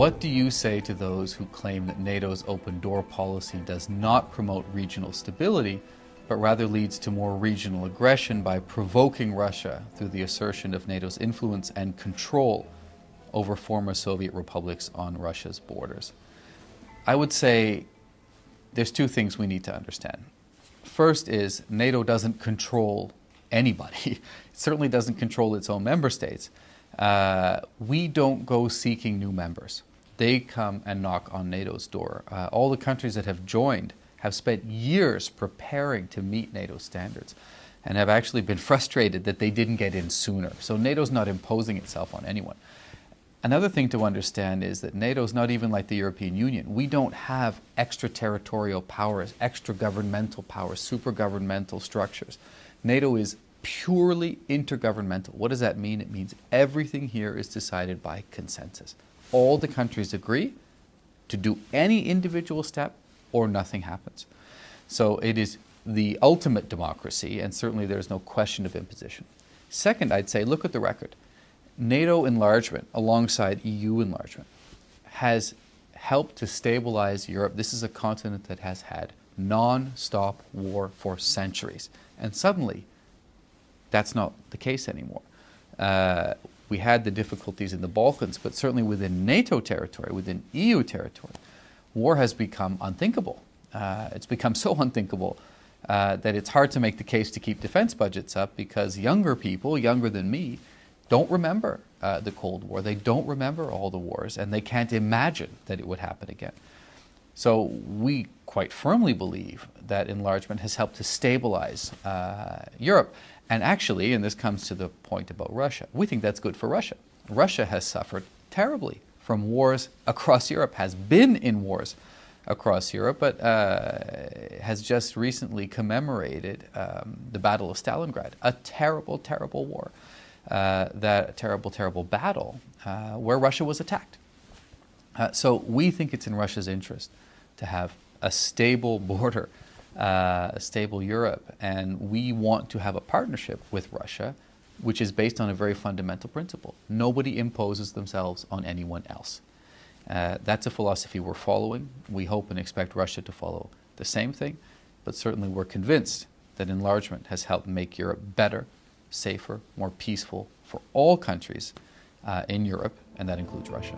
What do you say to those who claim that NATO's open door policy does not promote regional stability, but rather leads to more regional aggression by provoking Russia through the assertion of NATO's influence and control over former Soviet republics on Russia's borders? I would say there's two things we need to understand. First is NATO doesn't control anybody. It certainly doesn't control its own member states. Uh, we don't go seeking new members. They come and knock on NATO's door. Uh, all the countries that have joined have spent years preparing to meet NATO standards and have actually been frustrated that they didn't get in sooner. So NATO's not imposing itself on anyone. Another thing to understand is that NATO is not even like the European Union. We don't have extraterritorial powers, extra governmental powers, super governmental structures. NATO is purely intergovernmental. What does that mean? It means everything here is decided by consensus. All the countries agree to do any individual step or nothing happens. So it is the ultimate democracy, and certainly there's no question of imposition. Second, I'd say look at the record. NATO enlargement alongside EU enlargement has helped to stabilize Europe. This is a continent that has had non-stop war for centuries. And suddenly, that's not the case anymore. Uh, we had the difficulties in the Balkans, but certainly within NATO territory, within EU territory, war has become unthinkable. Uh, it's become so unthinkable uh, that it's hard to make the case to keep defense budgets up because younger people, younger than me, don't remember uh, the Cold War. They don't remember all the wars, and they can't imagine that it would happen again. So we quite firmly believe that enlargement has helped to stabilize uh, Europe. And actually, and this comes to the point about Russia, we think that's good for Russia. Russia has suffered terribly from wars across Europe, has been in wars across Europe, but uh, has just recently commemorated um, the Battle of Stalingrad, a terrible, terrible war uh, that terrible, terrible battle uh, where Russia was attacked. Uh, so we think it's in Russia's interest to have a stable border, uh, a stable Europe, and we want to have a partnership with Russia which is based on a very fundamental principle. Nobody imposes themselves on anyone else. Uh, that's a philosophy we're following. We hope and expect Russia to follow the same thing, but certainly we're convinced that enlargement has helped make Europe better safer, more peaceful for all countries uh, in Europe, and that includes Russia.